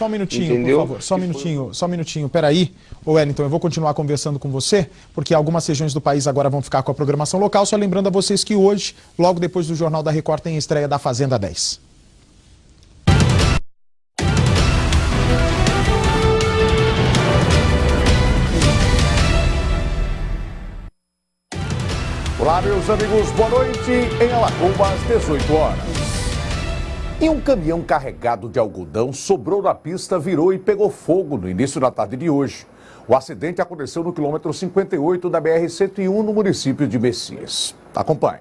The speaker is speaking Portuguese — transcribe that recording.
Só um minutinho, Entendeu? por favor. Só um minutinho, só um minutinho. Peraí, ô Wellington, eu vou continuar conversando com você, porque algumas regiões do país agora vão ficar com a programação local. Só lembrando a vocês que hoje, logo depois do Jornal da Record, tem a estreia da Fazenda 10. Olá, meus amigos, boa noite. Em Alagoas, 18 horas. E um caminhão carregado de algodão sobrou na pista, virou e pegou fogo no início da tarde de hoje. O acidente aconteceu no quilômetro 58 da BR-101, no município de Messias. Acompanhe.